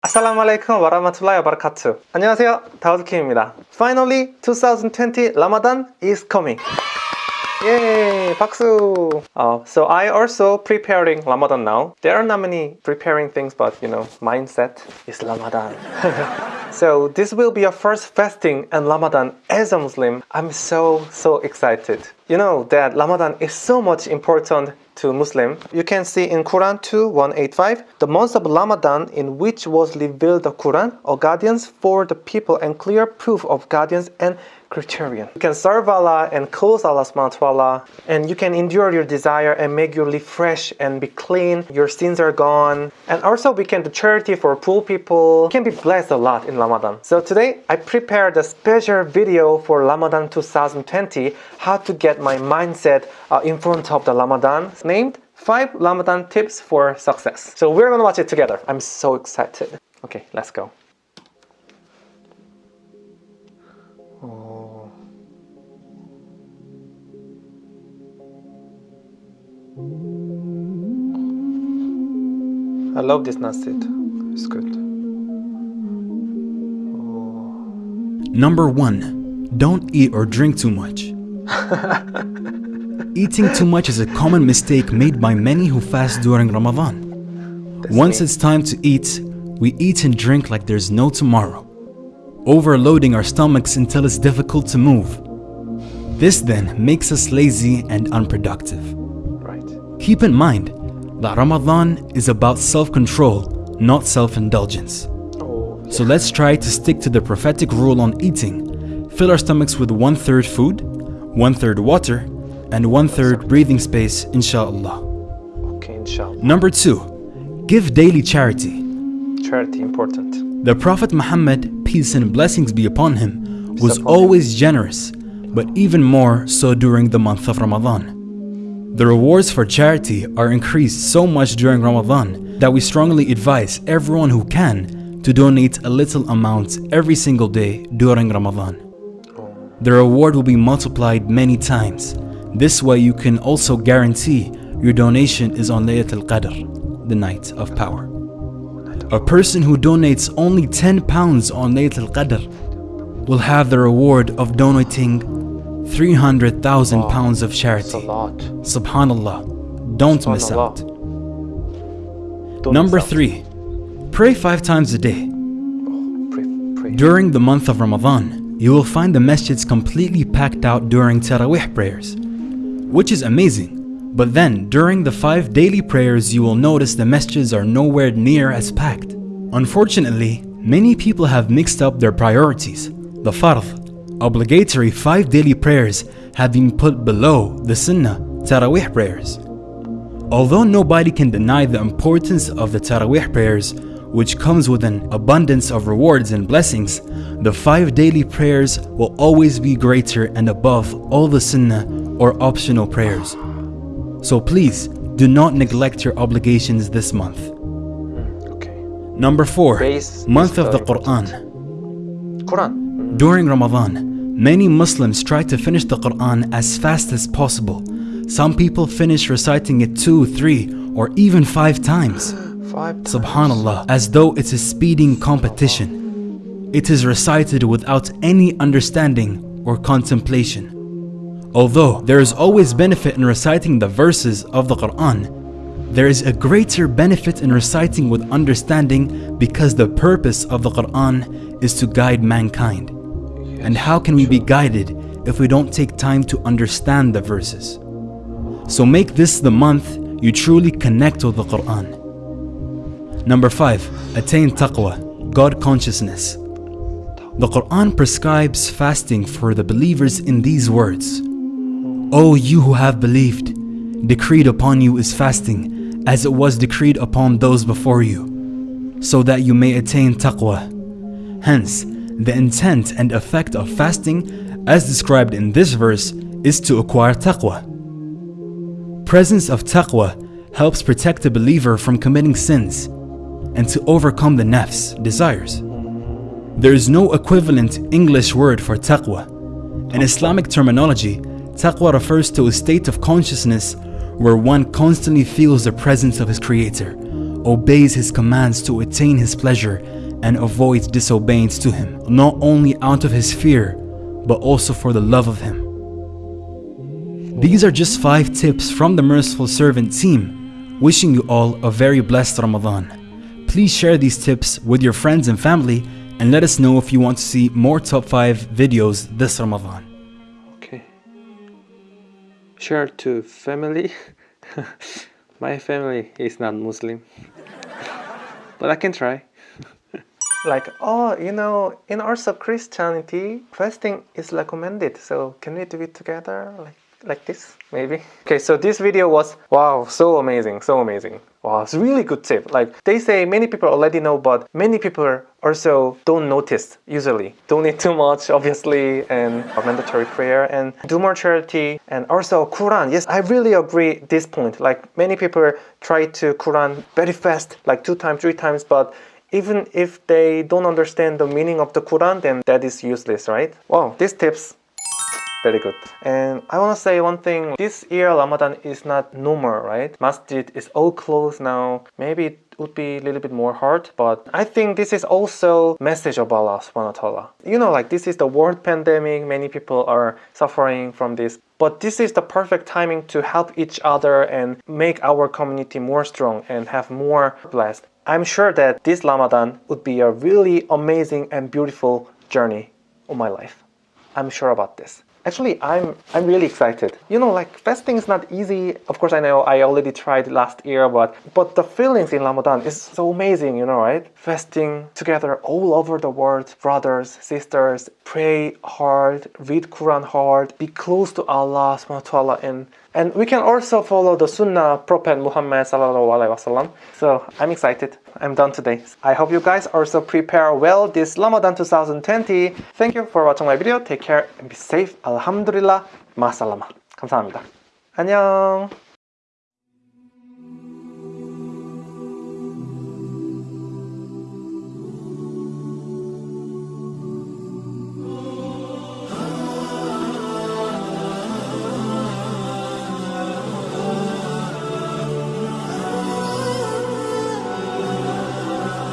Assalamualaikum warahmatullahi wabarakatuh. 안녕하세요. 다우드킴입니다. Finally, 2020 Ramadan is coming. Yay! 박수! Uh, so I also preparing Ramadan now. There are not many preparing things, but you know, mindset is Ramadan. so this will be a first fasting and Ramadan as a Muslim. I'm so so excited. You know that Ramadan is so much important to Muslim. You can see in Quran 2 185, the month of Ramadan in which was revealed the Quran, or guardians for the people and clear proof of guardians and criterion. You can serve Allah and close Allah subhanahu wa and you can endure your desire and make you live fresh and be clean. Your sins are gone. And also we can do charity for poor people. You can be blessed a lot in Ramadan. So today I prepared a special video for Ramadan 2020, how to get my mindset uh, in front of the Ramadan, named 5 Ramadan tips for success. So we're gonna watch it together. I'm so excited. Okay, let's go. Oh. I love this nasheed. It's good. Number 1. Don't eat or drink too much. Eating too much is a common mistake made by many who fast during Ramadan. Once me. it's time to eat, we eat and drink like there's no tomorrow, overloading our stomachs until it's difficult to move. This then makes us lazy and unproductive. Right. Keep in mind that Ramadan is about self control, not self indulgence. Oh, So let's try to stick to the prophetic rule on eating. Fill our stomachs with one third food, one third water, and one third breathing space, inshallah. okay, inshallah. Number two, give daily charity. Charity important. The Prophet Muhammad, peace and blessings be upon him, was upon him. always generous, but even more so during the month of Ramadan. The rewards for charity are increased so much during Ramadan that we strongly advise everyone who can to donate a little amount every single day during Ramadan. The reward will be multiplied many times. This way you can also guarantee your donation is on Laylatul Qadr, the night of power. A person who donates only 10 pounds on Laylatul Qadr will have the reward of donating 300,000 pounds of charity. Subhanallah. Don't miss out. Number 3. Pray 5 times a day. Pray. During the month of Ramadan, you will find the masjids completely packed out during Taraweeh prayers, which is amazing. But then, during the five daily prayers, you will notice the masjids are nowhere near as packed. Unfortunately, many people have mixed up their priorities. The fard, obligatory five daily prayers, have been put below the sunnah, Taraweeh prayers. Although nobody can deny the importance of the Taraweeh prayers, which comes with an abundance of rewards and blessings, the five daily prayers will always be greater and above all the sunnah or optional prayers. So please, do not neglect your obligations this month. Okay. Number 4. Base month of the Quran. Quran. During Ramadan, many Muslims try to finish the Quran as fast as possible. Some people finish reciting it two, three, or even five times. Subhanallah, as though it's a speeding competition. It is recited without any understanding or contemplation. Although there is always benefit in reciting the verses of the Quran, there is a greater benefit in reciting with understanding because the purpose of the Quran is to guide mankind. And how can we be guided if we don't take time to understand the verses? So make this the month you truly connect with the Quran. Number 5. Attain taqwa, God consciousness. The Quran prescribes fasting for the believers in these words O you who have believed, decreed upon you is fasting, as it was decreed upon those before you, so that you may attain taqwa. Hence, the intent and effect of fasting, as described in this verse, is to acquire taqwa. Presence of taqwa helps protect the believer from committing sins and to overcome the nafs, desires. There is no equivalent English word for taqwa. In Islamic terminology, taqwa refers to a state of consciousness where one constantly feels the presence of his creator, obeys His commands to attain His pleasure, and avoids disobedience to Him, not only out of His fear, but also for the love of Him. These are just 5 tips from the Merciful Servant team, wishing you all a very blessed Ramadan. Please share these tips with your friends and family and let us know if you want to see more top 5 videos this Ramadan. Okay. Share to family. My family is not Muslim. but I can try. like, oh, you know, in also Christianity, fasting is recommended. So can we do it together? Like like this maybe. Okay so this video was wow so amazing so amazing. Wow it's really good tip. Like they say many people already know but many people also don't notice usually. Don't eat too much obviously and mandatory prayer and do more charity and also quran. Yes i really agree this point. Like many people try to quran very fast like two times three times but even if they don't understand the meaning of the quran then that is useless right? Wow these tips very good. And I want to say one thing. This year Ramadan is not normal, right? Masjid is all closed now. Maybe it would be a little bit more hard, but I think this is also message of Allah subhanahu wa ta'ala. You know, like this is the world pandemic. Many people are suffering from this. But this is the perfect timing to help each other and make our community more strong and have more blessed. I'm sure that this Ramadan would be a really amazing and beautiful journey of my life. I'm sure about this. Actually, I'm I'm really excited. You know, like fasting is not easy. Of course, I know I already tried last year, but but the feelings in Ramadan is so amazing. You know, right? Fasting together all over the world, brothers, sisters, pray hard, read Quran hard, be close to Allah subhanahu wa ta'ala and and we can also follow the Sunnah Prophet Muhammad sallallahu alaihi wasallam. So I'm excited. I'm done today. I hope you guys also prepare well this Ramadan 2020. Thank you for watching my video. Take care and be safe. Alhamdulillah. 마살라마. 감사합니다. 안녕.